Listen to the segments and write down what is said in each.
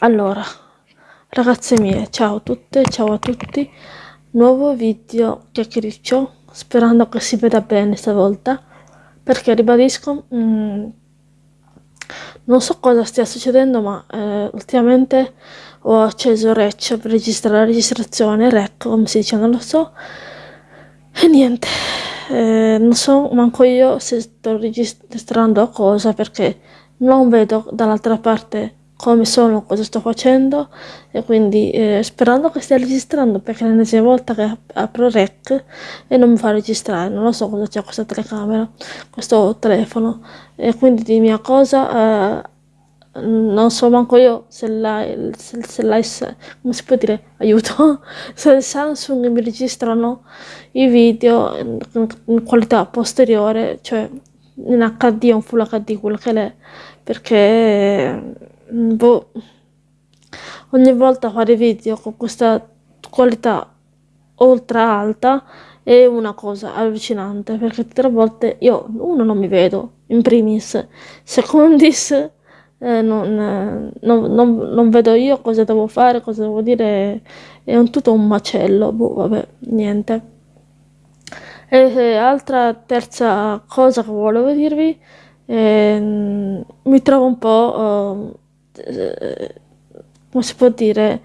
Allora, ragazze mie, ciao a tutte, ciao a tutti. Nuovo video chiacchiericcio, sperando che si veda bene stavolta, perché ribadisco, mm, non so cosa stia succedendo, ma eh, ultimamente ho acceso Rec per registrare la registrazione, Rec come si dice, non lo so, e niente, eh, non so manco io se sto registrando cosa, perché non vedo dall'altra parte come sono, cosa sto facendo e quindi eh, sperando che stia registrando perché è l'ennesima volta che apro rec e non mi fa registrare, non lo so cosa c'è questa telecamera, questo telefono. E quindi di mia cosa eh, non so manco io se l'hai, come si può dire, aiuto, se il Samsung mi registrano i video in, in qualità posteriore, cioè in HD o un Full HD, quello che è, perché boh, ogni volta fare video con questa qualità ultra alta è una cosa allucinante perché tutte le volte io uno non mi vedo in primis. Secondis eh, non, non, non, non, vedo io cosa devo fare cosa devo dire è un tutto un macello boh vabbè niente. E, e altra terza cosa che volevo dirvi eh, mi trovo un po' eh, come si può dire,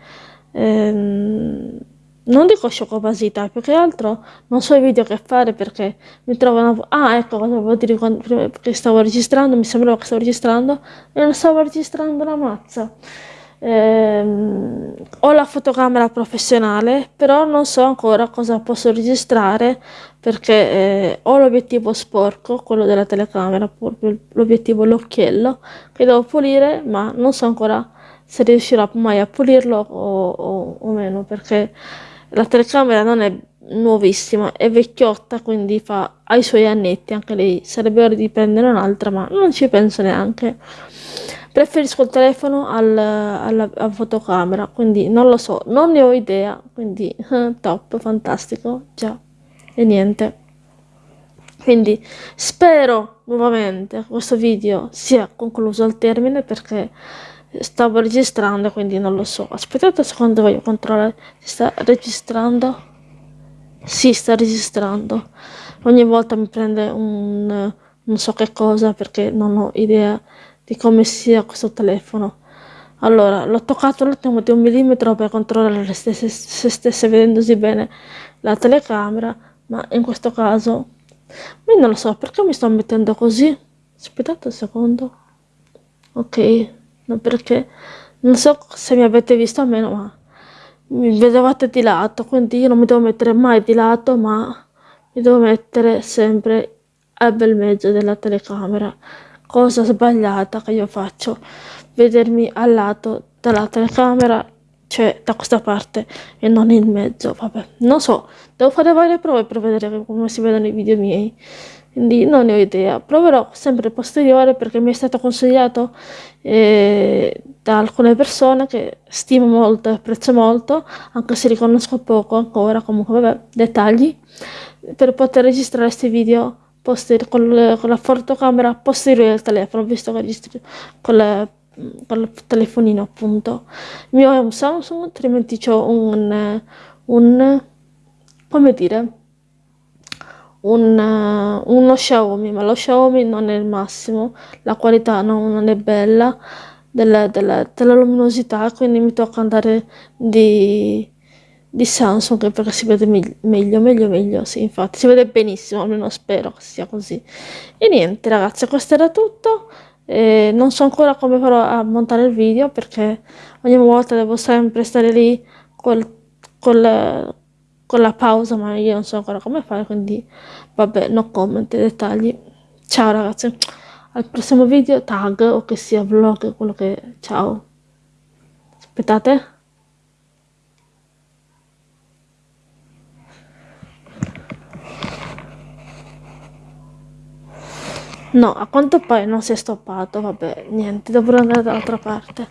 ehm, non dico sciocobasita, più che altro non so i video che fare perché mi trovano... Ah, ecco cosa volevo dire quando, prima che stavo registrando, mi sembrava che stavo registrando e non stavo registrando la mazza. Eh, ho la fotocamera professionale, però non so ancora cosa posso registrare perché eh, ho l'obiettivo sporco, quello della telecamera, l'obiettivo l'occhiello, che devo pulire, ma non so ancora se riuscirò mai a pulirlo o, o, o meno, perché la telecamera non è nuovissima, è vecchiotta, quindi fa, ha i suoi annetti, anche lei sarebbe ora di prendere un'altra, ma non ci penso neanche. Preferisco il telefono al, alla, alla, fotocamera, quindi non lo so, non ne ho idea, quindi top, fantastico, già, e niente. Quindi spero nuovamente questo video sia concluso al termine perché stavo registrando quindi non lo so. Aspettate un secondo, voglio controllare. Si sta registrando? Si sta registrando. Ogni volta mi prende un non so che cosa perché non ho idea di come sia questo telefono. Allora, l'ho toccato un attimo di un millimetro per controllare se, se stesse vedendosi bene la telecamera, ma in questo caso, io non lo so, perché mi sto mettendo così? Aspettate un secondo. Ok, no, perché non so se mi avete visto o meno, ma mi vedevate di lato, quindi io non mi devo mettere mai di lato, ma mi devo mettere sempre al bel mezzo della telecamera cosa sbagliata che io faccio. Vedermi al lato dalla telecamera cioè da questa parte e non in mezzo vabbè. Non so devo fare varie prove per vedere come si vedono i video miei. Quindi non ne ho idea. Proverò sempre posteriore perché mi è stato consigliato eh, da alcune persone che stimo molto e apprezzo molto anche se riconosco poco ancora comunque vabbè dettagli per poter registrare questi video poster con, con la fotocamera posteriore del telefono, visto che registro con, le, con il telefonino appunto. Il mio è un Samsung, altrimenti ho un, un, come dire, un, uno Xiaomi, ma lo Xiaomi non è il massimo, la qualità non, non è bella della, della, della luminosità, quindi mi tocca andare di di Samsung perché si vede meglio, meglio, meglio, sì, infatti, si vede benissimo, almeno spero che sia così. E niente, ragazzi, questo era tutto. Eh, non so ancora come farò a montare il video perché ogni volta devo sempre stare lì col, col, con la pausa, ma io non so ancora come fare, quindi vabbè, no comment, dettagli. Ciao ragazzi, al prossimo video, tag o che sia vlog, quello che... Ciao. Aspettate. No, a quanto pare non si è stoppato, vabbè, niente, dovrò andare dall'altra parte.